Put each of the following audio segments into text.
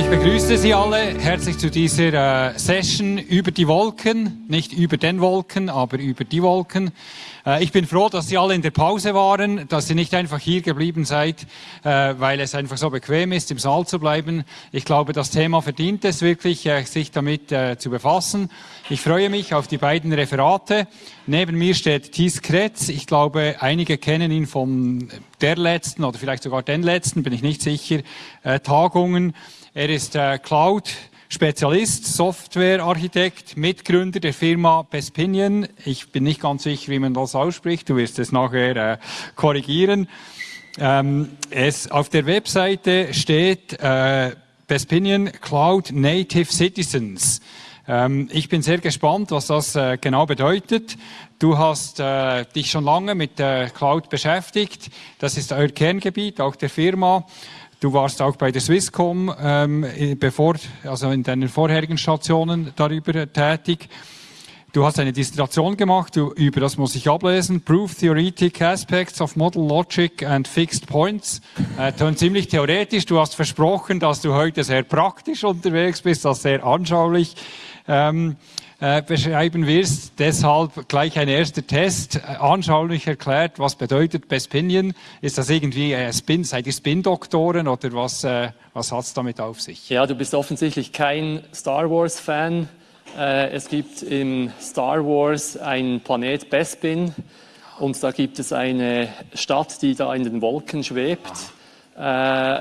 ich begrüße Sie alle herzlich zu dieser äh, Session über die Wolken, nicht über den Wolken, aber über die Wolken. Äh, ich bin froh, dass Sie alle in der Pause waren, dass Sie nicht einfach hier geblieben seid, äh, weil es einfach so bequem ist, im Saal zu bleiben. Ich glaube, das Thema verdient es wirklich, äh, sich damit zu befassen. Ich freue mich auf die beiden Referate. Neben mir steht Thies Kretz. Ich glaube, einige kennen ihn von der letzten oder vielleicht sogar den letzten, bin ich nicht sicher, Tagungen. Er ist Cloud Spezialist, Softwarearchitekt, Mitgründer der Firma Bespinion. Ich bin nicht ganz sicher, wie man das ausspricht. Du wirst es nachher äh, korrigieren. Ähm, es, auf der Webseite steht äh, Bespinion Cloud Native Citizens. Ähm, ich bin sehr gespannt, was das äh, genau bedeutet. Du hast äh, dich schon lange mit der Cloud beschäftigt. Das ist euer Kerngebiet, auch der Firma. Du warst auch bei der Swisscom, ähm, bevor, also in deinen vorherigen Stationen darüber tätig. Du hast eine Dissertation gemacht, du, über das muss ich ablesen. Proof Theoretic Aspects of Model Logic and Fixed Points. Äh, ziemlich theoretisch. Du hast versprochen, dass du heute sehr praktisch unterwegs bist, das sehr anschaulich. Ähm, äh, beschreiben wirst. Deshalb gleich ein erster Test, äh, anschaulich erklärt, was bedeutet Bespinion? Ist das irgendwie äh, Spin, seid ihr Spin-Doktoren oder was, äh, was hat es damit auf sich? Ja, du bist offensichtlich kein Star Wars-Fan. Äh, es gibt im Star Wars einen Planet Bespin und da gibt es eine Stadt, die da in den Wolken schwebt. Äh,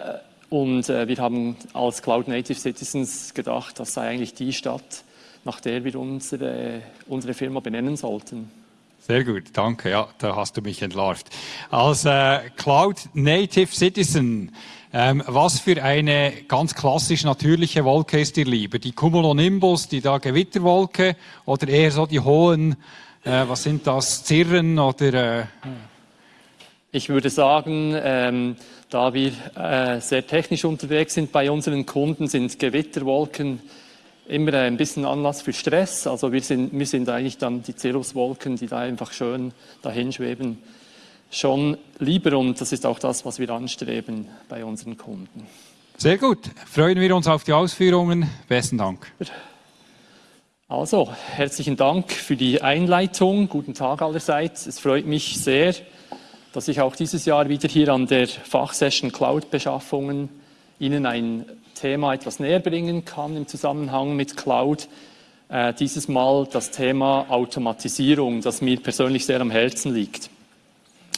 und wir haben als Cloud Native Citizens gedacht, das sei eigentlich die Stadt, nach der wir unsere, unsere Firma benennen sollten. Sehr gut, danke. Ja, da hast du mich entlarvt. Als äh, Cloud Native Citizen, ähm, was für eine ganz klassisch natürliche Wolke ist dir lieber? Die Cumulonimbus, die da Gewitterwolke oder eher so die hohen, äh, was sind das, Zirren oder... Äh, ich würde sagen, ähm, da wir äh, sehr technisch unterwegs sind bei unseren Kunden, sind Gewitterwolken immer ein bisschen Anlass für Stress. Also wir sind, wir sind eigentlich dann die Cirruswolken, die da einfach schön dahin schweben, schon lieber und das ist auch das, was wir anstreben bei unseren Kunden. Sehr gut. Freuen wir uns auf die Ausführungen. Besten Dank. Also, herzlichen Dank für die Einleitung. Guten Tag allerseits. Es freut mich sehr, dass ich auch dieses Jahr wieder hier an der Fachsession Cloud-Beschaffungen Ihnen ein Thema etwas näher bringen kann im Zusammenhang mit Cloud. Äh, dieses Mal das Thema Automatisierung, das mir persönlich sehr am Herzen liegt.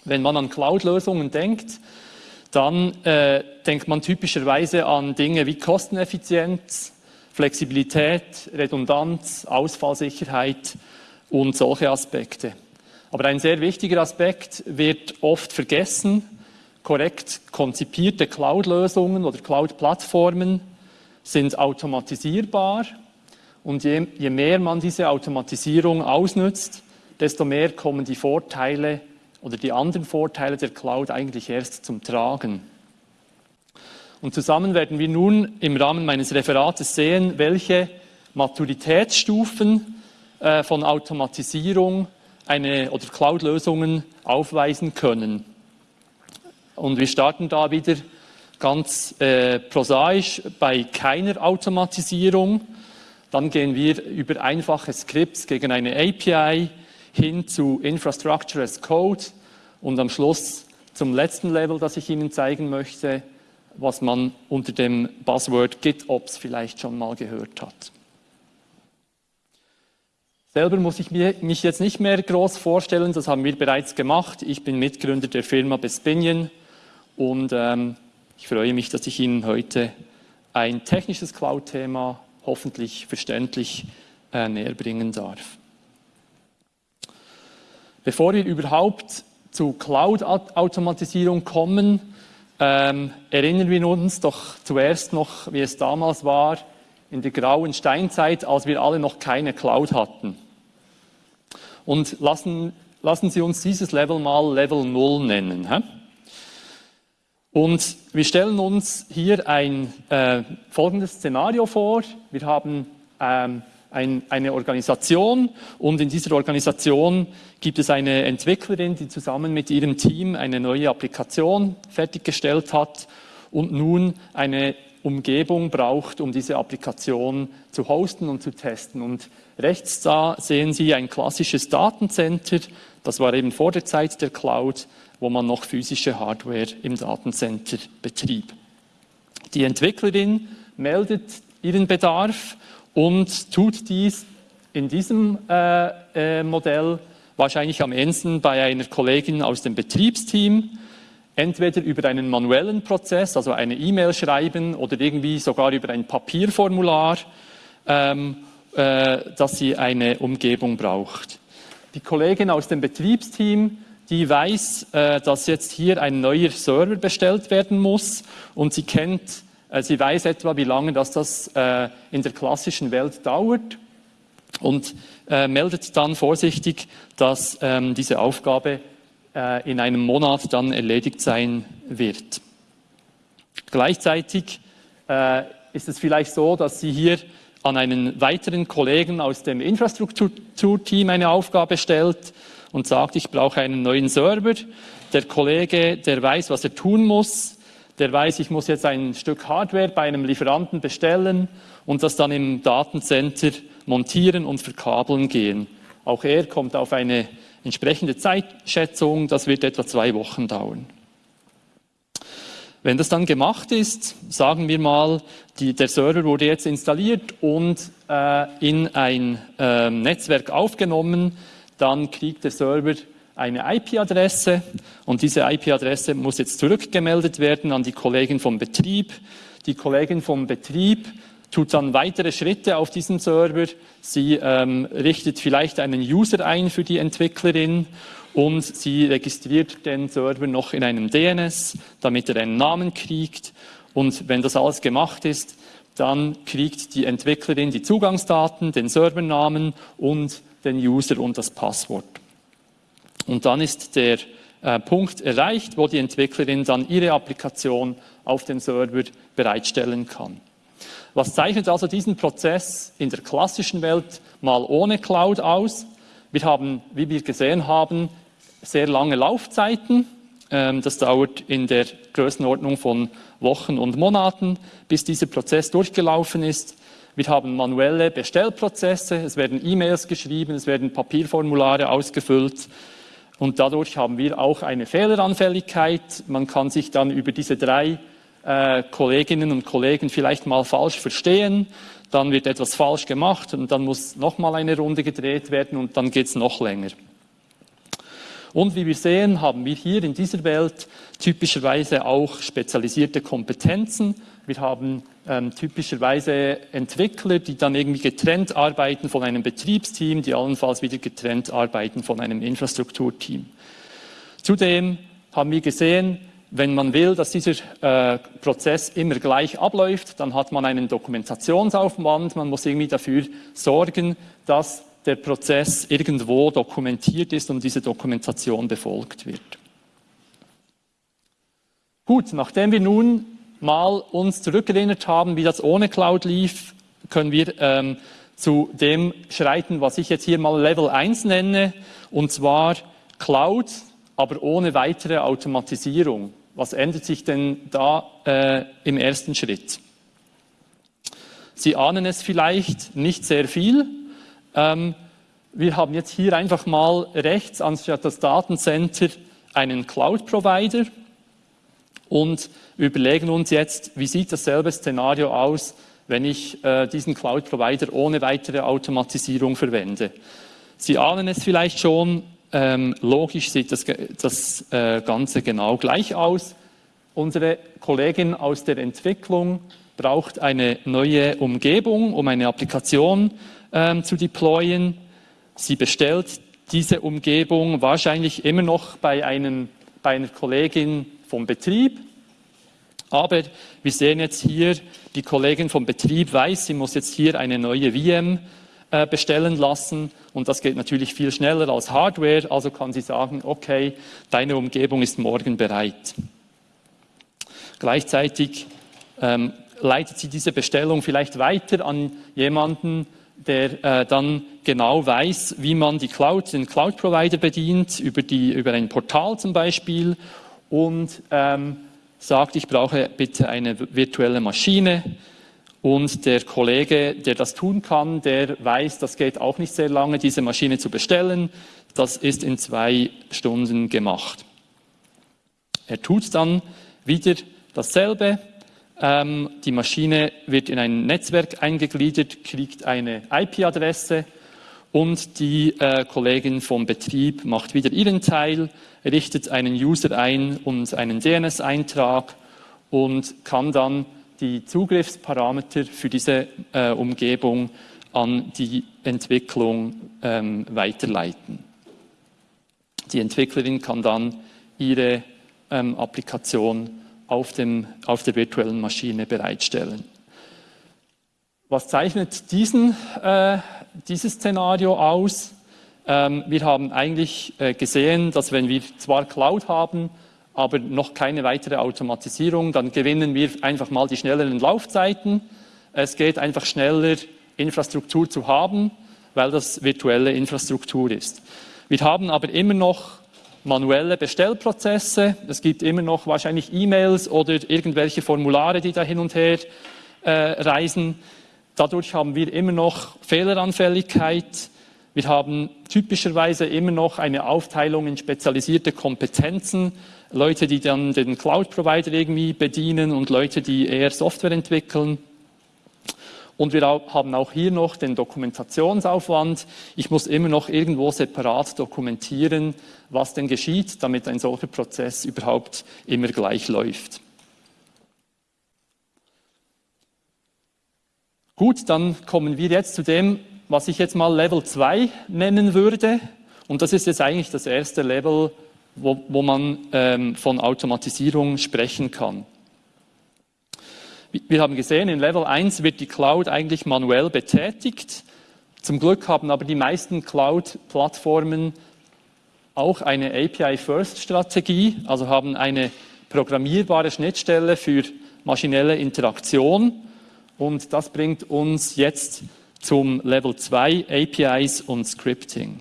Wenn man an Cloud-Lösungen denkt, dann äh, denkt man typischerweise an Dinge wie Kosteneffizienz, Flexibilität, Redundanz, Ausfallsicherheit und solche Aspekte. Aber ein sehr wichtiger Aspekt wird oft vergessen, korrekt konzipierte Cloud-Lösungen oder Cloud-Plattformen sind automatisierbar und je, je, mehr man diese Automatisierung ausnutzt, desto mehr kommen die Vorteile oder die anderen Vorteile der Cloud eigentlich erst zum Tragen. Und zusammen werden wir nun im Rahmen meines Referates sehen, welche Maturitätsstufen äh, von Automatisierung eine oder Cloud-Lösungen aufweisen können. Und wir starten da wieder ganz äh, prosaisch bei keiner Automatisierung. Dann gehen wir über einfache Skripts gegen eine API hin zu Infrastructure as Code und am Schluss zum letzten Level, das ich Ihnen zeigen möchte, was man unter dem Buzzword GitOps vielleicht schon mal gehört hat. Selber muss ich mich jetzt nicht mehr groß vorstellen, das haben wir bereits gemacht. Ich bin Mitgründer der Firma Bespinion und ähm, ich freue mich, dass ich Ihnen heute ein technisches Cloud-Thema hoffentlich verständlich äh, näher bringen darf. Bevor wir überhaupt zu Cloud-Automatisierung kommen, ähm, erinnern wir uns doch zuerst noch, wie es damals war, in der grauen Steinzeit, als wir alle noch keine Cloud hatten. Und lassen, lassen Sie uns dieses Level mal Level 0 nennen. Hä? Und wir stellen uns hier ein äh, folgendes Szenario vor. Wir haben ähm, ein, eine Organisation und in dieser Organisation gibt es eine Entwicklerin, die zusammen mit ihrem Team eine neue Applikation fertiggestellt hat und nun eine Umgebung braucht, um diese Applikation zu hosten und zu testen. Und rechts da sehen Sie ein klassisches Datencenter. Das war eben vor der Zeit der Cloud, wo man noch physische Hardware im Datencenter betrieb. Die Entwicklerin meldet ihren Bedarf und tut dies in diesem äh, äh, Modell wahrscheinlich am ehesten bei einer Kollegin aus dem Betriebsteam, entweder über einen manuellen Prozess, also eine E-Mail schreiben oder irgendwie sogar über ein Papierformular, ähm, äh, dass sie eine Umgebung braucht. Die Kollegin aus dem Betriebsteam, die weiß, äh, dass jetzt hier ein neuer Server bestellt werden muss. Und sie kennt, äh, sie weiß etwa, wie lange das, äh, in der klassischen Welt dauert. Und meldet dann vorsichtig, dass ähm, diese Aufgabe in einem Monat dann erledigt sein wird. Gleichzeitig ist es vielleicht so, dass Sie hier an einen weiteren Kollegen aus dem Infrastrukturteam eine Aufgabe stellt und sagt, ich brauche einen neuen Server. Der Kollege, der weiß, was er tun muss, der weiß, ich muss jetzt ein Stück Hardware bei einem Lieferanten bestellen und das dann im Datencenter montieren und verkabeln gehen. Auch er kommt auf eine entsprechende Zeitschätzung, das wird etwa zwei Wochen dauern. Wenn das dann gemacht ist, sagen wir mal, die, der Server wurde jetzt installiert und äh, in ein äh, Netzwerk aufgenommen, dann kriegt der Server eine IP-Adresse und diese IP-Adresse muss jetzt zurückgemeldet werden an die Kollegin vom Betrieb. Die Kollegin vom Betrieb tut dann weitere Schritte auf diesem Server. Sie ähm, richtet vielleicht einen User ein für die Entwicklerin und sie registriert den Server noch in einem DNS, damit er einen Namen kriegt. Und wenn das alles gemacht ist, dann kriegt die Entwicklerin die Zugangsdaten, den Servernamen und den User und das Passwort. Und dann ist der äh, Punkt erreicht, wo die Entwicklerin dann ihre Applikation auf dem Server bereitstellen kann. Was zeichnet also diesen Prozess in der klassischen Welt mal ohne Cloud aus? Wir haben, wie wir gesehen haben, sehr lange Laufzeiten. Ähm, das dauert in der Größenordnung von Wochen und Monaten, bis dieser Prozess durchgelaufen ist. Wir haben manuelle Bestellprozesse, es werden E-Mails geschrieben, es werden Papierformulare ausgefüllt und dadurch haben wir auch eine Fehleranfälligkeit. Man kann sich dann über diese drei äh, Kolleginnen und Kollegen vielleicht mal falsch verstehen, dann wird etwas falsch gemacht und dann muss nochmal eine Runde gedreht werden und dann geht es noch länger. Und wie wir sehen, haben wir hier in dieser Welt typischerweise auch spezialisierte Kompetenzen. Wir haben ähm, typischerweise Entwickler, die dann irgendwie getrennt arbeiten von einem Betriebsteam, die allenfalls wieder getrennt arbeiten von einem Infrastrukturteam. Zudem haben wir gesehen, wenn man will, dass dieser äh, Prozess immer gleich abläuft, dann hat man einen Dokumentationsaufwand. Man muss irgendwie dafür sorgen, dass der Prozess irgendwo dokumentiert ist und diese Dokumentation befolgt wird. Gut, nachdem wir nun mal uns zurückerinnert haben, wie das ohne Cloud lief, können wir ähm, zu dem schreiten, was ich jetzt hier mal Level 1 nenne, und zwar Cloud, aber ohne weitere Automatisierung. Was ändert sich denn da äh, im ersten Schritt? Sie ahnen es vielleicht nicht sehr viel. Ähm, wir haben jetzt hier einfach mal rechts anstatt das Datencenter einen Cloud-Provider und überlegen uns jetzt, wie sieht dasselbe Szenario aus, wenn ich äh, diesen Cloud-Provider ohne weitere Automatisierung verwende. Sie ahnen es vielleicht schon, ähm, logisch sieht das, das äh, Ganze genau gleich aus. Unsere Kollegin aus der Entwicklung braucht eine neue Umgebung, um eine Applikation ähm, zu deployen. Sie bestellt diese Umgebung wahrscheinlich immer noch bei, einem, bei einer Kollegin vom Betrieb. Aber wir sehen jetzt hier, die Kollegin vom Betrieb weiß, sie muss jetzt hier eine neue VM äh, bestellen lassen. Und das geht natürlich viel schneller als Hardware. Also kann sie sagen, okay, deine Umgebung ist morgen bereit. Gleichzeitig ähm, leitet sie diese Bestellung vielleicht weiter an jemanden, der äh, dann genau weiß, wie man die Cloud, den Cloud-Provider bedient, über, die, über ein Portal zum Beispiel. Und ähm, sagt, ich brauche bitte eine virtuelle Maschine und der Kollege, der das tun kann, der weiß, das geht auch nicht sehr lange, diese Maschine zu bestellen. Das ist in zwei Stunden gemacht. Er tut dann wieder dasselbe. Ähm, die Maschine wird in ein Netzwerk eingegliedert, kriegt eine IP-Adresse und die äh, Kollegin vom Betrieb macht wieder ihren Teil, richtet einen User ein und einen DNS-Eintrag und kann dann die Zugriffsparameter für diese äh, Umgebung an die Entwicklung ähm, weiterleiten. Die Entwicklerin kann dann ihre ähm, Applikation auf, dem, auf der virtuellen Maschine bereitstellen. Was zeichnet diesen, äh, dieses Szenario aus? Ähm, wir haben eigentlich äh, gesehen, dass wenn wir zwar Cloud haben, aber noch keine weitere Automatisierung, dann gewinnen wir einfach mal die schnelleren Laufzeiten. Es geht einfach schneller, Infrastruktur zu haben, weil das virtuelle Infrastruktur ist. Wir haben aber immer noch manuelle Bestellprozesse. Es gibt immer noch wahrscheinlich E-Mails oder irgendwelche Formulare, die da hin und her äh, reisen. Dadurch haben wir immer noch Fehleranfälligkeit. Wir haben typischerweise immer noch eine Aufteilung in spezialisierte Kompetenzen. Leute, die dann den Cloud-Provider irgendwie bedienen und Leute, die eher Software entwickeln. Und wir haben auch hier noch den Dokumentationsaufwand. Ich muss immer noch irgendwo separat dokumentieren, was denn geschieht, damit ein solcher Prozess überhaupt immer gleich läuft. Gut, dann kommen wir jetzt zu dem, was ich jetzt mal Level 2 nennen würde. Und das ist jetzt eigentlich das erste Level, wo, wo man ähm, von Automatisierung sprechen kann. Wir haben gesehen, in Level 1 wird die Cloud eigentlich manuell betätigt. Zum Glück haben aber die meisten Cloud-Plattformen auch eine API-First-Strategie, also haben eine programmierbare Schnittstelle für maschinelle Interaktion. Und das bringt uns jetzt zum Level 2 APIs und Scripting.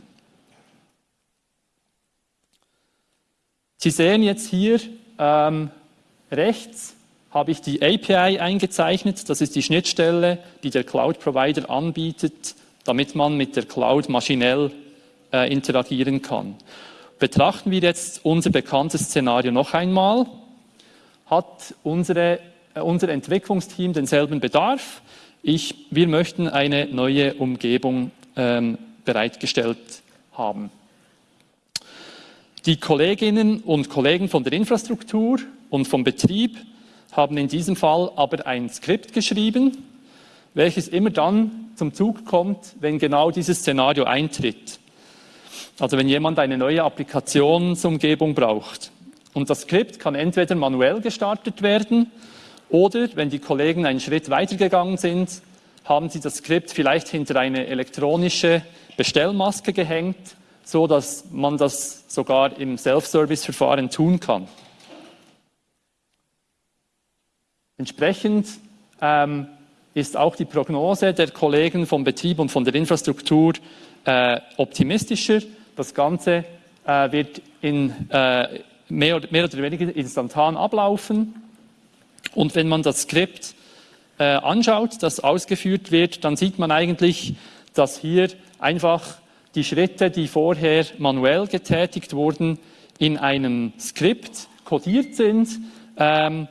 Sie sehen jetzt hier ähm, rechts habe ich die API eingezeichnet. Das ist die Schnittstelle, die der Cloud-Provider anbietet, damit man mit der Cloud maschinell äh, interagieren kann. Betrachten wir jetzt unser bekanntes Szenario noch einmal. Hat unsere, unser Entwicklungsteam denselben Bedarf? Ich, wir möchten eine neue Umgebung ähm, bereitgestellt haben. Die Kolleginnen und Kollegen von der Infrastruktur und vom Betrieb haben in diesem Fall aber ein Skript geschrieben, welches immer dann zum Zug kommt, wenn genau dieses Szenario eintritt. Also wenn jemand eine neue Applikationsumgebung braucht. Und das Skript kann entweder manuell gestartet werden oder, wenn die Kollegen einen Schritt weitergegangen sind, haben sie das Skript vielleicht hinter eine elektronische Bestellmaske gehängt, so dass man das sogar im Self-Service-Verfahren tun kann. Entsprechend ähm, ist auch die Prognose der Kollegen vom Betrieb und von der Infrastruktur äh, optimistischer. Das Ganze äh, wird in, äh, mehr, mehr, oder weniger instantan ablaufen. Und wenn man das Skript äh, anschaut, das ausgeführt wird, dann sieht man eigentlich, dass hier einfach die Schritte, die vorher manuell getätigt wurden, in einem Skript kodiert sind. Ähm,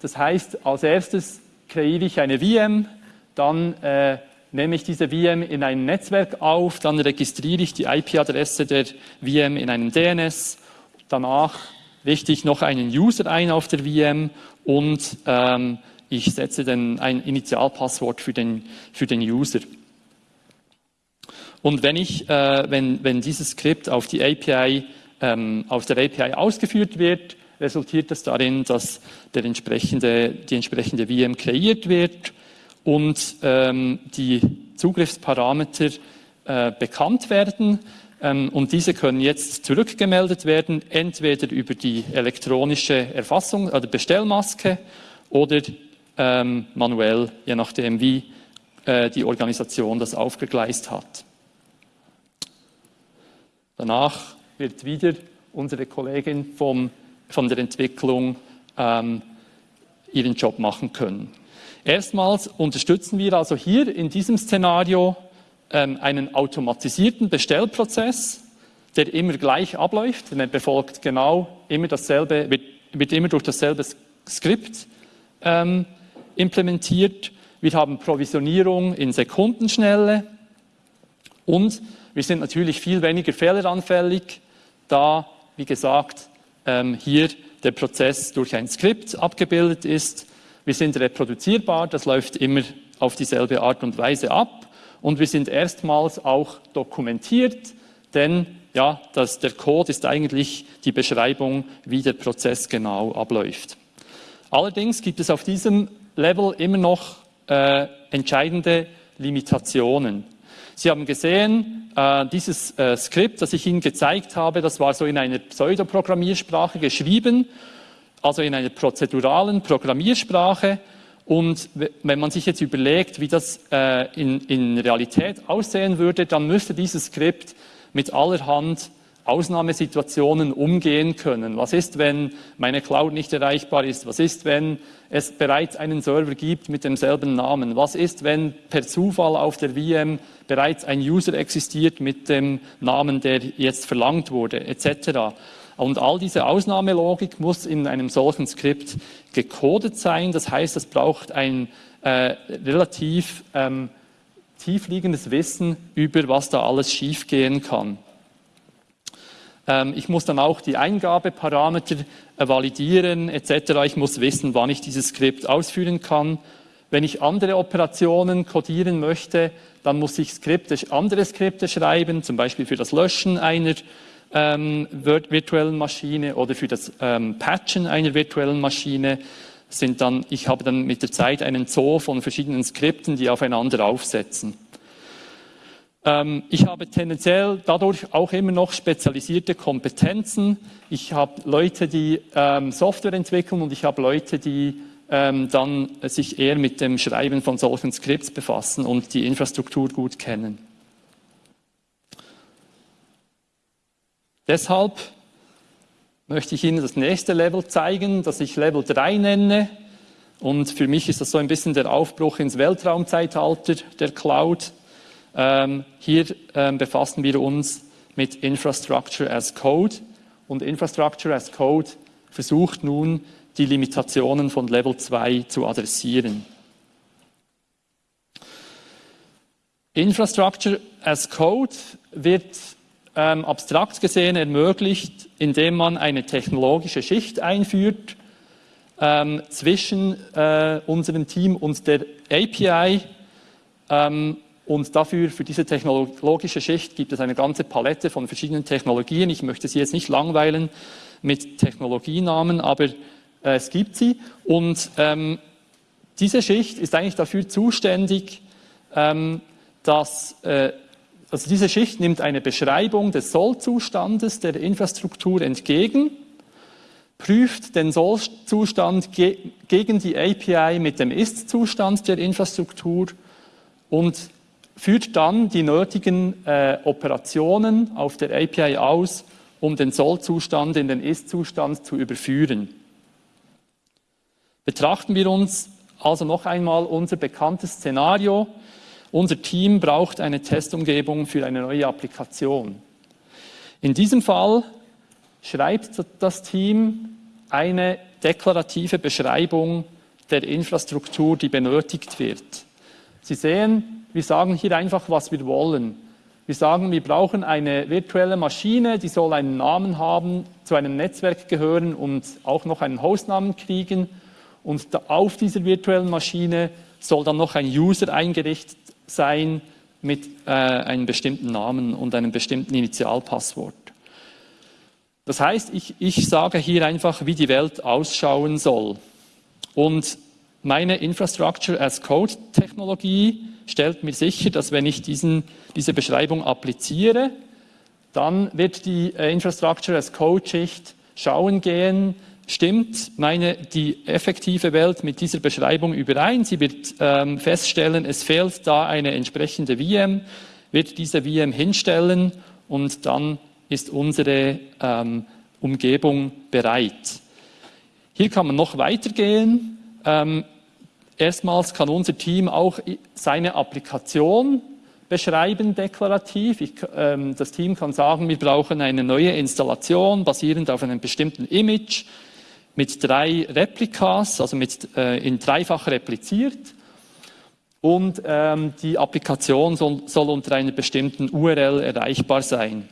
das heißt, als erstes kreiere ich eine VM, dann äh, nehme ich diese VM in ein Netzwerk auf, dann registriere ich die IP-Adresse der VM in einem DNS, danach richte ich noch einen User ein auf der VM und ähm, ich setze dann ein Initialpasswort für den, für den User. Und wenn, ich, äh, wenn, wenn dieses Skript auf, die API, ähm, auf der API ausgeführt wird, resultiert das darin, dass der entsprechende, die entsprechende VM kreiert wird und ähm, die Zugriffsparameter äh, bekannt werden. Ähm, und diese können jetzt zurückgemeldet werden, entweder über die elektronische Erfassung, oder Bestellmaske oder ähm, manuell, je nachdem, wie äh, die Organisation das aufgegleist hat. Danach wird wieder unsere Kollegin vom von der Entwicklung ähm, ihren Job machen können. Erstmals unterstützen wir also hier in diesem Szenario einen automatisierten Bestellprozess, der immer gleich abläuft, denn er befolgt genau immer dasselbe, wird, wird immer durch dasselbe Skript ähm, implementiert. Wir haben Provisionierung in Sekundenschnelle und wir sind natürlich viel weniger fehleranfällig, da, wie gesagt, ähm, hier der Prozess durch ein Skript abgebildet ist. Wir sind reproduzierbar, das läuft immer auf dieselbe Art und Weise ab. Und wir sind erstmals auch dokumentiert, denn ja, das, der Code ist eigentlich die Beschreibung, wie der Prozess genau abläuft. Allerdings gibt es auf diesem Level immer noch äh, entscheidende Limitationen. Sie haben gesehen, äh, dieses äh, Skript, das ich Ihnen gezeigt habe, das war so in einer Pseudoprogrammiersprache geschrieben, also in einer prozeduralen Programmiersprache. Und wenn man sich jetzt überlegt, wie das äh, in, in Realität aussehen würde, dann müsste dieses Skript mit allerhand Ausnahmesituationen umgehen können. Was ist, wenn meine Cloud nicht erreichbar ist? Was ist, wenn es bereits einen Server gibt mit demselben Namen? Was ist, wenn per Zufall auf der VM bereits ein User existiert mit dem Namen, der jetzt verlangt wurde, etc. Und all diese Ausnahmelogik muss in einem solchen Skript gecodet sein. Das heißt, es braucht ein äh, relativ ähm, tiefliegendes Wissen über, was da alles schiefgehen kann. Ähm, ich muss dann auch die Eingabeparameter äh, validieren etc. Ich muss wissen, wann ich dieses Skript ausführen kann. Wenn ich andere Operationen codieren möchte, dann muss ich Skripte, andere Skripte schreiben, zum Beispiel für das Löschen einer ähm, virtuellen Maschine oder für das ähm, Patchen einer virtuellen Maschine. Sind dann, ich habe dann mit der Zeit einen Zoo von verschiedenen Skripten, die aufeinander aufsetzen. Ähm, ich habe tendenziell dadurch auch immer noch spezialisierte Kompetenzen. Ich habe Leute, die ähm, Software entwickeln und ich habe Leute, die ähm, dann sich eher mit dem Schreiben von solchen Skripts befassen und die Infrastruktur gut kennen. Deshalb möchte ich Ihnen das nächste Level zeigen, das ich Level 3 nenne. Und für mich ist das so ein bisschen der Aufbruch ins Weltraumzeitalter der Cloud. Ähm, hier ähm, befassen wir uns mit Infrastructure as Code und Infrastructure as Code versucht nun, die Limitationen von Level 2 zu adressieren. Infrastructure as Code wird ähm, abstrakt gesehen ermöglicht, indem man eine technologische Schicht einführt ähm, zwischen äh, unserem Team und der API ähm, und dafür, für diese technologische Schicht, gibt es eine ganze Palette von verschiedenen Technologien. Ich möchte Sie jetzt nicht langweilen mit Technologienamen, aber äh, es gibt sie. Und ähm, diese Schicht ist eigentlich dafür zuständig, ähm, dass äh, also diese Schicht nimmt eine Beschreibung des Sollzustandes der Infrastruktur entgegen, prüft den Sollzustand ge gegen die API mit dem Ist-Zustand der Infrastruktur und führt dann die nötigen äh, Operationen auf der API aus, um den Sollzustand in den Ist-Zustand zu überführen. Betrachten wir uns also noch einmal unser bekanntes Szenario. Unser Team braucht eine Testumgebung für eine neue Applikation. In diesem Fall schreibt das Team eine deklarative Beschreibung der Infrastruktur, die benötigt wird. Sie sehen, wir sagen hier einfach, was wir wollen. Wir sagen, wir brauchen eine virtuelle Maschine, die soll einen Namen haben, zu einem Netzwerk gehören und auch noch einen Hostnamen kriegen. Und auf dieser virtuellen Maschine soll dann noch ein User eingerichtet sein mit äh, einem bestimmten Namen und einem bestimmten Initialpasswort. Das heißt, ich, ich sage hier einfach, wie die Welt ausschauen soll. Und meine Infrastructure as Code Technologie stellt mir sicher, dass wenn ich diesen, diese Beschreibung appliziere, dann wird die äh, Infrastructure as Code Schicht schauen gehen, stimmt meine, die effektive Welt mit dieser Beschreibung überein. Sie wird ähm, feststellen, es fehlt da eine entsprechende VM, wird diese VM hinstellen und dann ist unsere ähm, Umgebung bereit. Hier kann man noch weitergehen Ähm, erstmals kann unser Team auch seine Applikation beschreiben deklarativ. Ich, ähm, das Team kann sagen, wir brauchen eine neue Installation basierend auf einem bestimmten Image mit drei Replikas, also mit, äh, in dreifach repliziert. Und ähm, die Applikation soll, soll unter einer bestimmten URL erreichbar sein.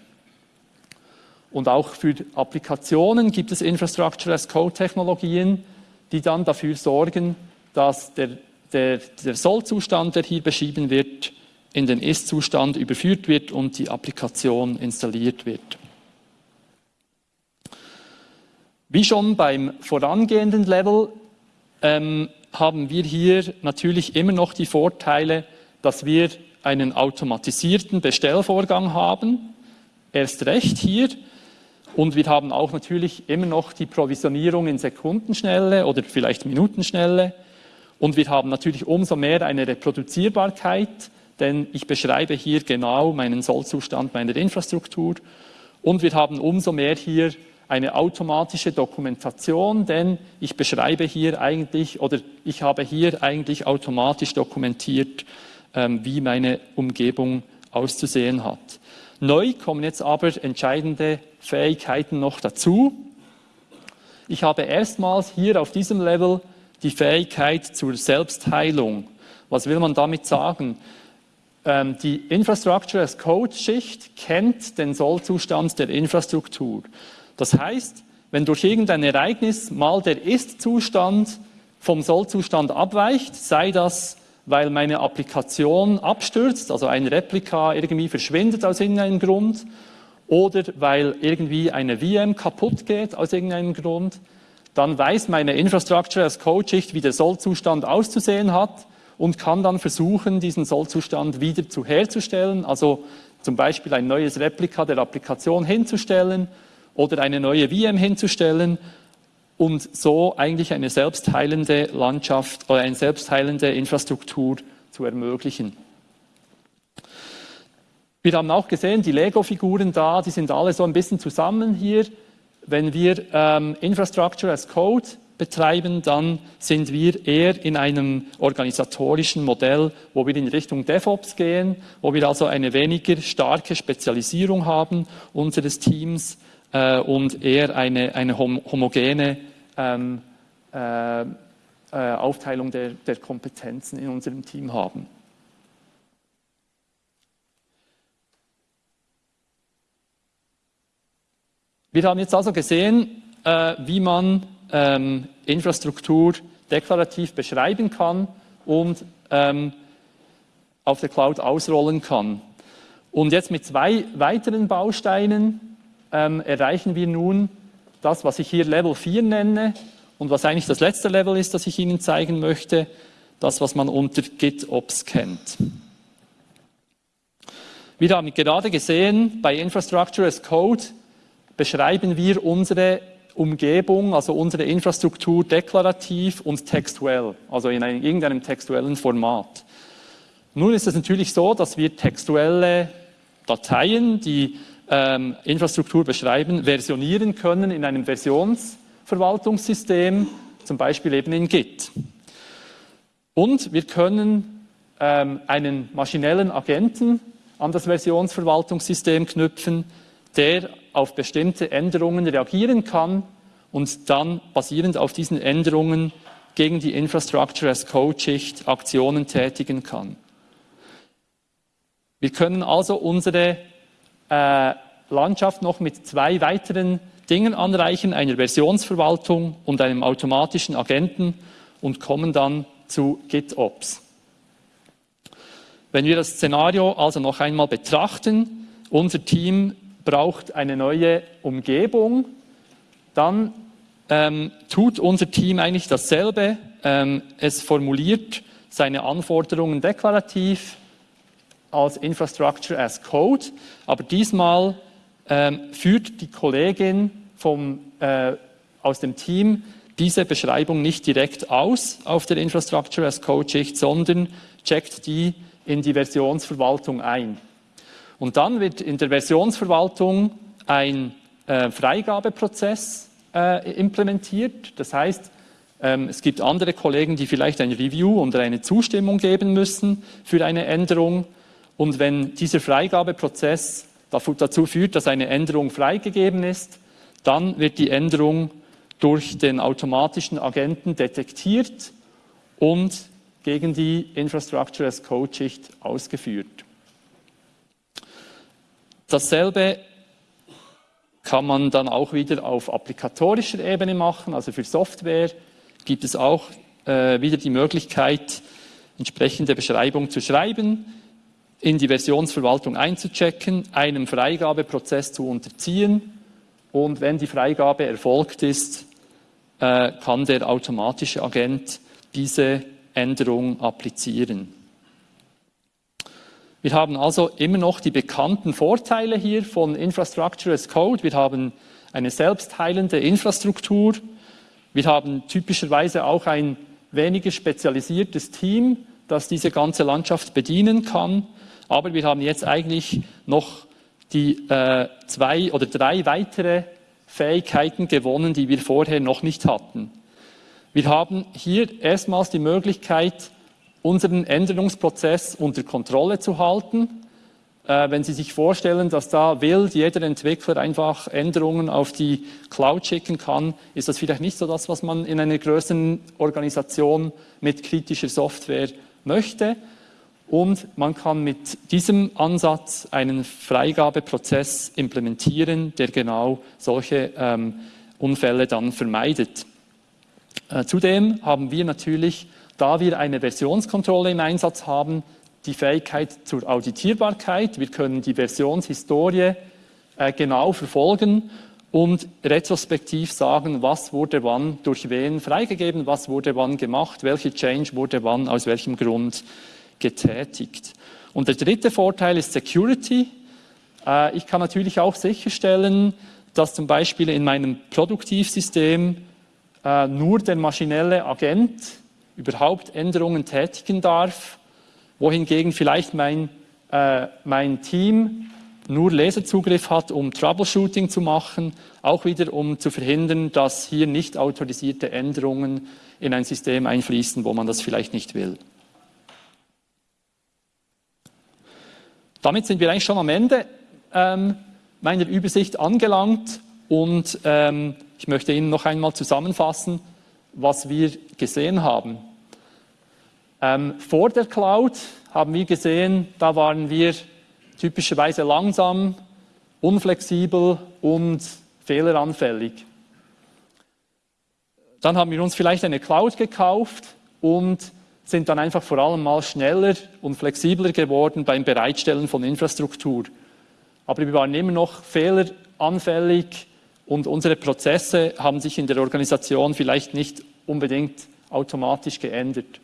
Und auch für Applikationen gibt es Infrastructure as Code-Technologien, die dann dafür sorgen, dass der, der, der Soll-Zustand, der hier beschrieben wird, in den Ist-Zustand überführt wird und die Applikation installiert wird. Wie schon beim vorangehenden Level ähm, haben wir hier natürlich immer noch die Vorteile, dass wir einen automatisierten Bestellvorgang haben, erst recht hier. Und wir haben auch natürlich immer noch die Provisionierung in Sekundenschnelle oder vielleicht Minutenschnelle. Und wir haben natürlich umso mehr eine Reproduzierbarkeit, denn ich beschreibe hier genau meinen Sollzustand meiner Infrastruktur. Und wir haben umso mehr hier eine automatische Dokumentation, denn ich beschreibe hier eigentlich oder ich habe hier eigentlich automatisch dokumentiert, ähm, wie meine Umgebung auszusehen hat. Neu kommen jetzt aber entscheidende Fähigkeiten noch dazu. Ich habe erstmals hier auf diesem Level die Fähigkeit zur Selbstheilung. Was will man damit sagen? Ähm, die Infrastructure as Code Schicht kennt den Sollzustand der Infrastruktur. Das heißt, wenn durch irgendein Ereignis mal der Ist-Zustand vom Soll-Zustand abweicht, sei das, weil meine Applikation abstürzt, also ein Replika irgendwie verschwindet aus irgendeinem Grund, oder weil irgendwie eine VM kaputt geht aus irgendeinem Grund, dann weiß meine Infrastructure als Code-Schicht, wie der Soll-Zustand auszusehen hat und kann dann versuchen, diesen Soll-Zustand wieder zu herzustellen, also zum Beispiel ein neues Replika der Applikation hinzustellen oder eine neue VM hinzustellen und so eigentlich eine selbstheilende Landschaft oder eine selbstheilende Infrastruktur zu ermöglichen. Wir haben auch gesehen, die Lego-Figuren da, die sind alle so ein bisschen zusammen hier. Wenn wir ähm, Infrastructure as Code betreiben, dann sind wir eher in einem organisatorischen Modell, wo wir in Richtung DevOps gehen, wo wir also eine weniger starke Spezialisierung haben unseres Teams äh, und eher eine, eine hom homogene ähm, äh, äh, Aufteilung der, der Kompetenzen in unserem Team haben. Wir haben jetzt also gesehen, äh, wie man ähm, Infrastruktur deklarativ beschreiben kann und ähm, auf der Cloud ausrollen kann. Und jetzt mit zwei weiteren Bausteinen ähm, erreichen wir nun das, was ich hier Level 4 nenne und was eigentlich das letzte Level ist, das ich Ihnen zeigen möchte, das, was man unter GitOps kennt. Wir haben gerade gesehen, bei Infrastructure as Code beschreiben wir unsere Umgebung, also unsere Infrastruktur deklarativ und textuell, also in einem, irgendeinem textuellen Format. Nun ist es natürlich so, dass wir textuelle Dateien, die ähm, Infrastruktur beschreiben, versionieren können in einem Versionsverwaltungssystem, zum Beispiel eben in Git. Und wir können ähm, einen maschinellen Agenten an das Versionsverwaltungssystem knüpfen, der auf bestimmte Änderungen reagieren kann und dann basierend auf diesen Änderungen gegen die Infrastructure as Code-Schicht Aktionen tätigen kann. Wir können also unsere äh, Landschaft noch mit zwei weiteren Dingen anreichen, einer Versionsverwaltung und einem automatischen Agenten und kommen dann zu GitOps. Wenn wir das Szenario also noch einmal betrachten, unser Team braucht eine neue Umgebung, dann ähm, tut unser Team eigentlich dasselbe. Ähm, es formuliert seine Anforderungen deklarativ, als Infrastructure as Code, aber diesmal ähm, führt die Kollegin vom, äh, aus dem Team diese Beschreibung nicht direkt aus auf der Infrastructure as Code Schicht, sondern checkt die in die Versionsverwaltung ein. Und dann wird in der Versionsverwaltung ein äh, Freigabeprozess äh, implementiert. Das heißt, Ähm, es gibt andere Kollegen, die vielleicht ein Review oder eine Zustimmung geben müssen für eine Änderung. Und wenn dieser Freigabeprozess dazu führt, dass eine Änderung freigegeben ist, dann wird die Änderung durch den automatischen Agenten detektiert und gegen die Infrastructure as Code Schicht ausgeführt. Dasselbe kann man dann auch wieder auf applikatorischer Ebene machen, also für Software gibt es auch äh, wieder die Möglichkeit, entsprechende Beschreibung zu schreiben, in die Versionsverwaltung einzuchecken, einem Freigabeprozess zu unterziehen und wenn die Freigabe erfolgt ist, äh, kann der automatische Agent diese Änderung applizieren. Wir haben also immer noch die bekannten Vorteile hier von Infrastructure as Code. Wir haben eine selbstheilende Infrastruktur. Wir haben typischerweise auch ein weniger spezialisiertes Team, das diese ganze Landschaft bedienen kann. Aber wir haben jetzt eigentlich noch die äh, zwei oder drei weitere Fähigkeiten gewonnen, die wir vorher noch nicht hatten. Wir haben hier erstmals die Möglichkeit, unseren Änderungsprozess unter Kontrolle zu halten. Äh, wenn Sie sich vorstellen, dass da wild jeder Entwickler einfach Änderungen auf die Cloud schicken kann, ist das vielleicht nicht so das, was man in einer größeren Organisation mit kritischer Software möchte. Und man kann mit diesem Ansatz einen Freigabeprozess implementieren, der genau solche ähm, Unfälle dann vermeidet. Äh, zudem haben wir natürlich, da wir eine Versionskontrolle im Einsatz haben, die Fähigkeit zur Auditierbarkeit. Wir können die Versionshistorie äh, genau verfolgen und retrospektiv sagen, was wurde wann durch wen freigegeben, was wurde wann gemacht, welche Change wurde wann aus welchem Grund getätigt. Und der dritte Vorteil ist Security. Äh, ich kann natürlich auch sicherstellen, dass zum Beispiel in meinem Produktivsystem äh, nur der maschinelle Agent überhaupt Änderungen tätigen darf, wohingegen vielleicht mein, äh, mein Team nur Leserzugriff hat, um Troubleshooting zu machen, auch wieder um zu verhindern, dass hier nicht autorisierte Änderungen in ein System einfließen, wo man das vielleicht nicht will. Damit sind wir eigentlich schon am Ende ähm, meiner Übersicht angelangt und ähm, ich möchte Ihnen noch einmal zusammenfassen, was wir gesehen haben. Ähm, vor der Cloud haben wir gesehen, da waren wir typischerweise langsam, unflexibel und fehleranfällig. Dann haben wir uns vielleicht eine Cloud gekauft und sind dann einfach vor allem mal schneller und flexibler geworden beim Bereitstellen von Infrastruktur. Aber wir waren immer noch fehleranfällig und unsere Prozesse haben sich in der Organisation vielleicht nicht unbedingt automatisch geändert.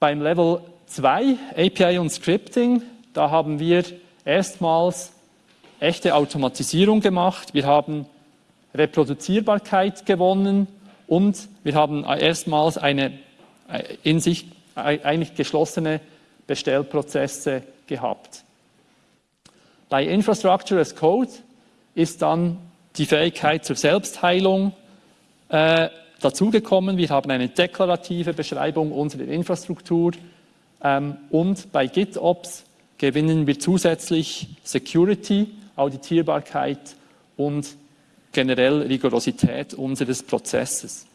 Beim Level 2, API und Scripting, da haben wir erstmals echte Automatisierung gemacht. Wir haben Reproduzierbarkeit gewonnen und wir haben erstmals eine in sich eigentlich geschlossene Bestellprozesse gehabt. Bei Infrastructure as Code ist dann die Fähigkeit zur Selbstheilung äh, dazugekommen. Wir haben eine deklarative Beschreibung unserer Infrastruktur ähm, und bei GitOps gewinnen wir zusätzlich Security, Auditierbarkeit und generell Rigorosität unseres Prozesses.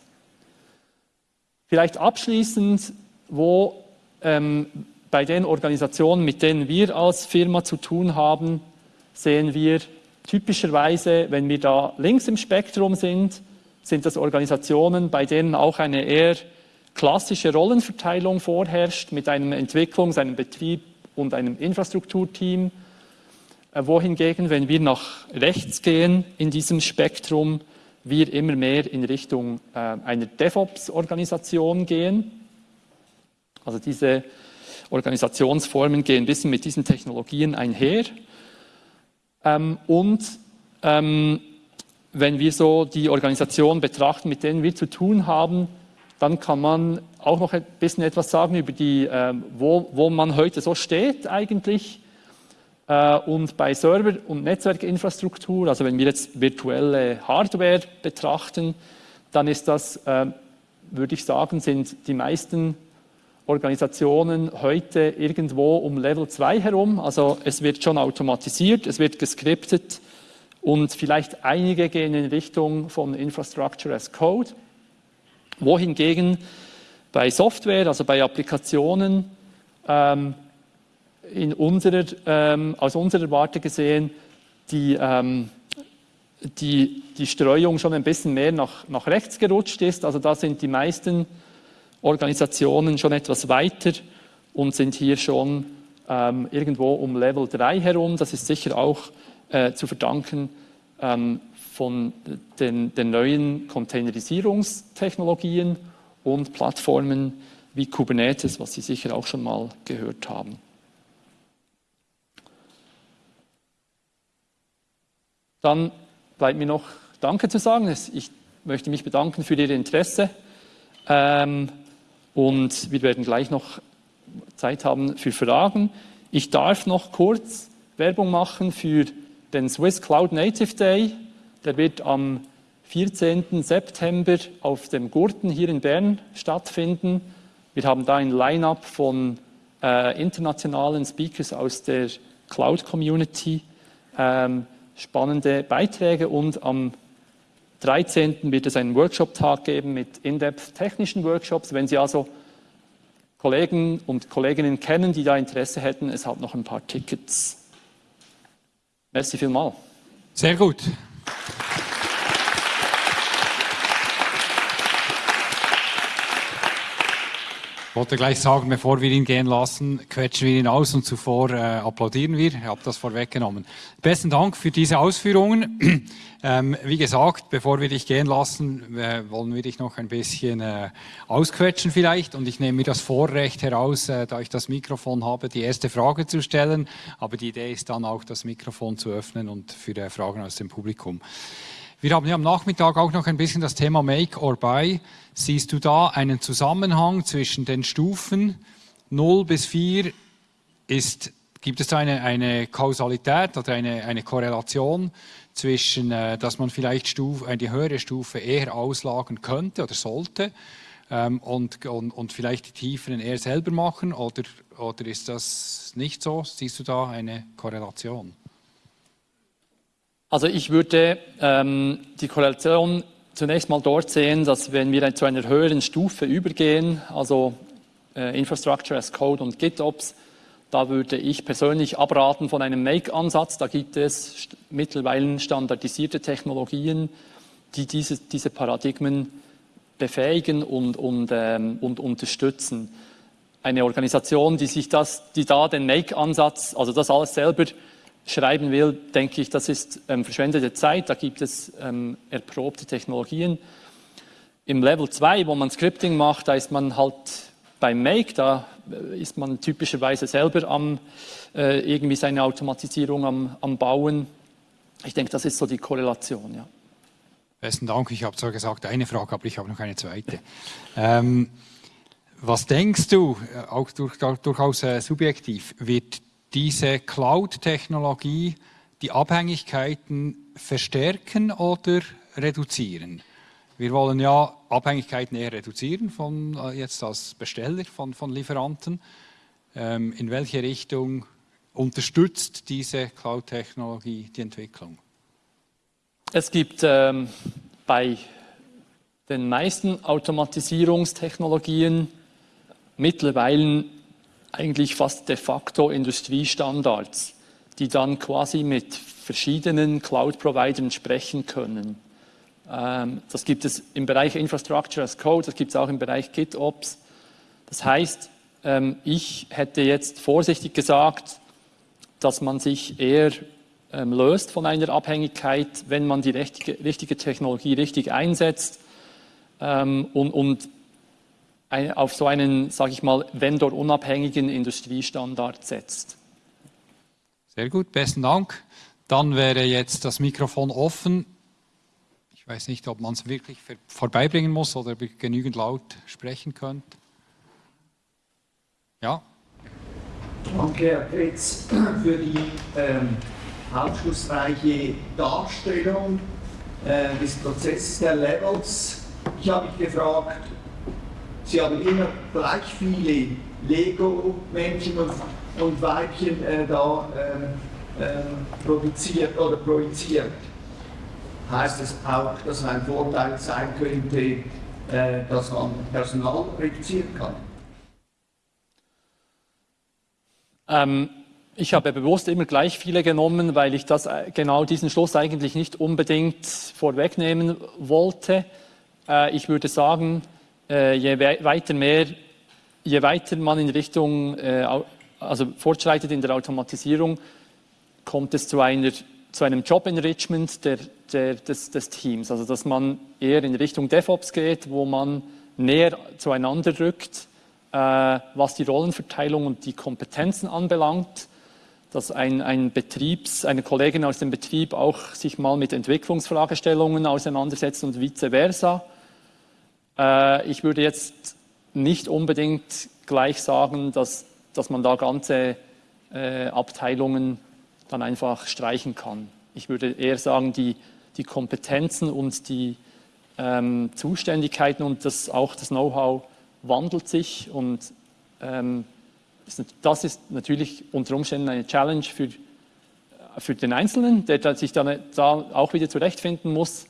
Vielleicht abschließend, wo ähm, bei den Organisationen, mit denen wir als Firma zu tun haben, sehen wir typischerweise, wenn wir da links im Spektrum sind, sind das Organisationen, bei denen auch eine eher klassische Rollenverteilung vorherrscht mit einem Entwicklungs-, einem Betrieb und einem Infrastrukturteam. Äh, wohingegen, wenn wir nach rechts gehen in diesem Spektrum, wir immer mehr in Richtung äh, einer DevOps-Organisation gehen. Also diese Organisationsformen gehen ein bisschen mit diesen Technologien einher. Ähm, und ähm, wenn wir so die Organisation betrachten, mit denen wir zu tun haben, dann kann man auch noch ein bisschen etwas sagen über die, äh, wo, wo man heute so steht eigentlich und bei Server- und Netzwerkinfrastruktur, also wenn wir jetzt virtuelle Hardware betrachten, dann ist das, äh, würde ich sagen, sind die meisten Organisationen heute irgendwo um Level 2 herum. Also es wird schon automatisiert, es wird geskriptet und vielleicht einige gehen in Richtung von Infrastructure as Code. Wohingegen bei Software, also bei Applikationen, ähm, in unserer, ähm, aus unserer Warte gesehen, die, ähm, die, die Streuung schon ein bisschen mehr nach, nach rechts gerutscht ist. Also da sind die meisten Organisationen schon etwas weiter und sind hier schon ähm, irgendwo um Level 3 herum. Das ist sicher auch äh, zu verdanken ähm, von den, den neuen Containerisierungstechnologien und Plattformen wie Kubernetes, was Sie sicher auch schon mal gehört haben. Dann bleibt mir noch Danke zu sagen. Ich möchte mich bedanken für Ihr Interesse. Ähm, und wir werden gleich noch Zeit haben für Fragen. Ich darf noch kurz Werbung machen für den Swiss Cloud Native Day. Der wird am 14. September auf dem Gurten hier in Bern stattfinden. Wir haben da ein Line-up von äh, internationalen Speakers aus der Cloud-Community, ähm, spannende Beiträge und am 13. wird es einen Workshop-Tag geben mit in-depth technischen Workshops. Wenn Sie also Kollegen und Kolleginnen kennen, die da Interesse hätten, es hat noch ein paar Tickets. Merci vielmals. Sehr gut. Wollte gleich sagen, bevor wir ihn gehen lassen, quetschen wir ihn aus und zuvor äh, applaudieren wir. Ich habe das vorweggenommen. Besten Dank für diese Ausführungen. ähm, wie gesagt, bevor wir dich gehen lassen, äh, wollen wir dich noch ein bisschen äh, ausquetschen vielleicht. Und ich nehme mir das Vorrecht heraus, äh, da ich das Mikrofon habe, die erste Frage zu stellen. Aber die Idee ist dann auch, das Mikrofon zu öffnen und für äh, Fragen aus dem Publikum. Wir haben ja am Nachmittag auch noch ein bisschen das Thema Make or Buy. Siehst du da einen Zusammenhang zwischen den Stufen 0 bis 4? Ist, gibt es da eine, eine Kausalität oder eine, eine Korrelation zwischen, äh, dass man vielleicht Stufe, eine höhere Stufe eher auslagern könnte oder sollte ähm, und, und, und vielleicht die tieferen eher selber machen? Oder, oder ist das nicht so? Siehst du da eine Korrelation? Also ich würde ähm, die Korrelation zunächst mal dort sehen, dass wenn wir zu einer höheren Stufe übergehen, also äh, Infrastructure as Code und GitOps, da würde ich persönlich abraten von einem Make-Ansatz. Da gibt es mittlerweile standardisierte Technologien, die diese, diese Paradigmen befähigen und, und, ähm, und unterstützen. Eine Organisation, die sich das, die da den Make-Ansatz, also das alles selber schreiben will, denke ich, das ist ähm, verschwendete Zeit. Da gibt es ähm, erprobte Technologien. Im Level 2, wo man Scripting macht, da ist man halt beim Make, da äh, ist man typischerweise selber am, äh, irgendwie seine Automatisierung am, am Bauen. Ich denke, das ist so die Korrelation, ja. Besten Dank. Ich habe zwar gesagt eine Frage, aber ich habe noch eine zweite. Ähm, was denkst du, äh, auch durch, durchaus äh, subjektiv, wird diese Cloud-Technologie die Abhängigkeiten verstärken oder reduzieren? Wir wollen ja Abhängigkeiten eher reduzieren von äh, jetzt als Besteller von, von Lieferanten. Ähm, in welche Richtung unterstützt diese Cloud-Technologie die Entwicklung? Es gibt ähm, bei den meisten Automatisierungstechnologien mittlerweile eigentlich fast de facto Industriestandards, die dann quasi mit verschiedenen Cloud-Providern sprechen können. Ähm, das gibt es im Bereich Infrastructure as Code, das gibt es auch im Bereich GitOps. Das heißt, ähm, ich hätte jetzt vorsichtig gesagt, dass man sich eher ähm, löst von einer Abhängigkeit, wenn man die richtige, Technologie richtig einsetzt und, und auf so einen, sage ich mal, vendorunabhängigen Industriestandard setzt. Sehr gut, besten Dank. Dann wäre jetzt das Mikrofon offen. Ich weiß nicht, ob man es wirklich vorbeibringen muss oder genügend laut sprechen könnt. Ja. Danke, Herr Petz, für die ähm, aufschlussreiche Darstellung äh, des Prozesses der Levels ich habe mich gefragt, Sie haben immer gleich viele Lego-Männchen und, und, Weibchen äh, da äh, äh, produziert oder projiziert. Heißt es auch, dass ein Vorteil sein könnte, äh, dass man Personal reduzieren kann? Ähm, ich habe bewusst immer gleich viele genommen, weil ich das, äh, genau diesen Schluss eigentlich nicht unbedingt vorwegnehmen wollte. Äh, ich würde sagen, je weiter mehr, je weiter man in Richtung, äh, also fortschreitet in der Automatisierung, kommt es zu, einer, zu einem Job-Enrichment der, der, des, des Teams. Also dass man eher in Richtung DevOps geht, wo man näher zueinander rückt, äh, was die Rollenverteilung und die Kompetenzen anbelangt dass ein, ein Betriebs, eine Kollegin aus dem Betrieb auch sich mal mit Entwicklungsfragestellungen auseinandersetzt und vice versa. Äh, ich würde jetzt nicht unbedingt gleich sagen, dass, dass man da ganze äh, Abteilungen dann einfach streichen kann. Ich würde eher sagen, die, die Kompetenzen und die ähm, Zuständigkeiten und das, auch das Know-how wandelt sich und ähm, das ist natürlich unter Umständen eine Challenge für, für den Einzelnen, der sich dann da auch wieder zurechtfinden muss.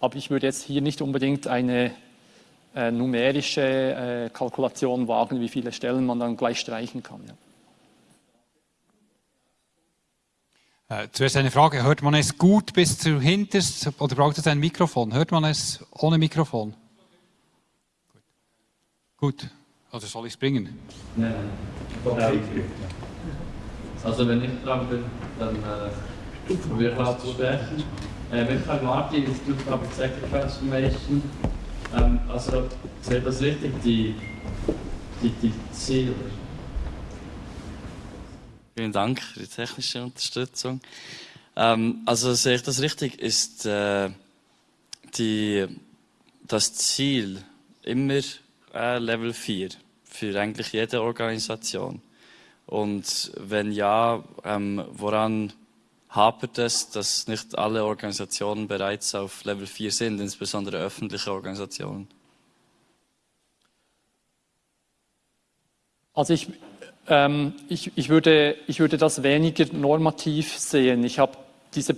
Aber ich würde jetzt hier nicht unbedingt eine äh, numerische äh, Kalkulation wagen, wie viele Stellen man dann gleich streichen kann. Ja. Äh, zuerst eine Frage, hört man es gut bis zu hinterst oder braucht es ein Mikrofon? Hört man es ohne Mikrofon? Gut. gut. Also soll ich es bringen? Nein, nein. Also wenn ich dran bin, dann äh, probiere ich auch zu sprechen. Äh, Michael Martin, Institute for Public Sector Transformation. Ähm, also seht das richtig, die, die, die Ziele? Vielen Dank für die technische Unterstützung. Ähm, also sehe ich das richtig, ist äh, die, das Ziel immer äh, Level 4 für eigentlich jede Organisation? Und wenn ja, ähm, woran hapert es, dass nicht alle Organisationen bereits auf Level 4 sind, insbesondere öffentliche Organisationen? Also ich, ähm, ich, ich, würde, ich würde das weniger normativ sehen. Ich habe diese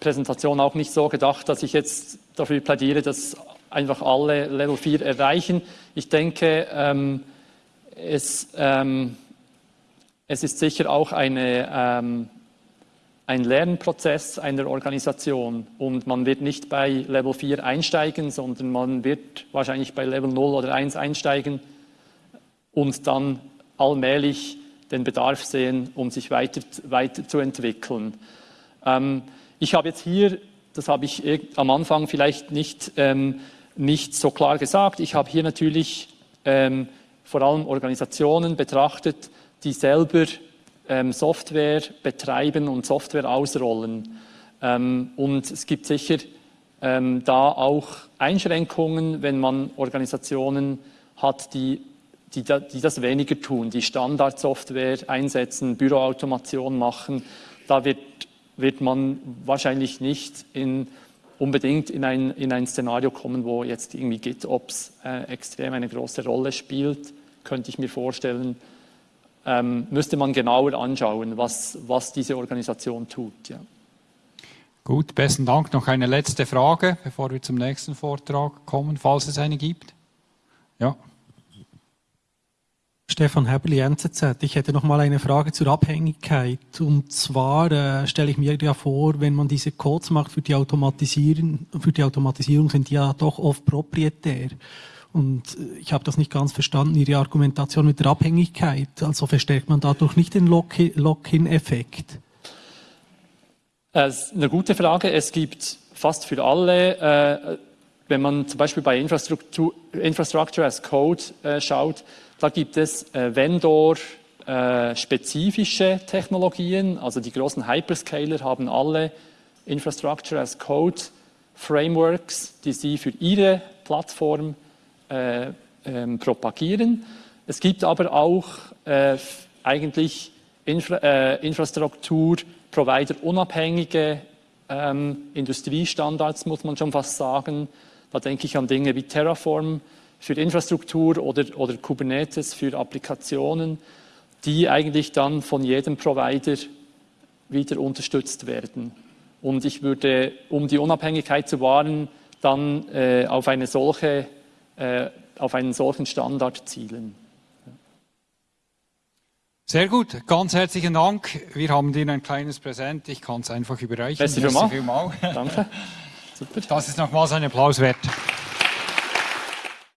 Präsentation auch nicht so gedacht, dass ich jetzt dafür plädiere, dass einfach alle Level 4 erreichen. Ich denke, ähm, es, ähm, es ist sicher auch eine, ähm, ein Lernprozess einer Organisation und man wird nicht bei Level 4 einsteigen, sondern man wird wahrscheinlich bei Level 0 oder 1 einsteigen und dann allmählich den Bedarf sehen, um sich weiter, weiterzuentwickeln. Ähm, ich habe jetzt hier, das habe ich am Anfang vielleicht nicht ähm, nicht so klar gesagt. Ich habe hier natürlich ähm, vor allem Organisationen betrachtet, die selber Software betreiben und Software ausrollen. Ähm, und es gibt sicher ähm, da auch Einschränkungen, wenn man Organisationen hat, die, die, die das weniger tun, die Standardsoftware einsetzen, Büroautomation machen. Da wird, wird man wahrscheinlich nicht in unbedingt in ein, in ein Szenario kommen, wo jetzt irgendwie GitOps äh, extrem eine große Rolle spielt, könnte ich mir vorstellen. Ähm, müsste man genauer anschauen, was, was diese Organisation tut. Ja. Gut, besten Dank. Noch eine letzte Frage, bevor wir zum nächsten Vortrag kommen, falls es eine gibt. Ja. Stefan Hebeli, NZZ. Ich hätte noch mal eine Frage zur Abhängigkeit. Und zwar äh, stelle ich mir ja vor, wenn man diese Codes macht für die Automatisierung, für die Automatisierung sind die ja doch oft proprietär. Und äh, ich habe das nicht ganz verstanden, Ihre Argumentation mit der Abhängigkeit. Also verstärkt man dadurch nicht den Lock-in-Effekt? Ist eine gute Frage. Es gibt fast für alle, äh, wenn man zum Beispiel bei Infrastruktur, Infrastructure as Code äh, schaut, da gibt es äh, Vendor-spezifische äh, Technologien. Also die großen Hyperscaler haben alle Infrastructure as Code Frameworks, die sie für ihre Plattform äh, ähm, propagieren. Es gibt aber auch äh, eigentlich Infra äh, Infrastruktur-Provider unabhängige ähm, Industriestandards, muss man schon fast sagen, Da denke ich an Dinge wie Terraform für Infrastruktur oder, oder Kubernetes für Applikationen, die eigentlich dann von jedem Provider wieder unterstützt werden. Und ich würde, um die Unabhängigkeit zu wahren, dann äh, auf, eine solche, äh, auf einen solchen Standard zielen. Sehr gut, ganz herzlichen Dank. Wir haben dir ein kleines Präsent. Ich kann es einfach überreichen. Merci vielmals. Danke. Super. Das ist nochmals ein Applaus wert.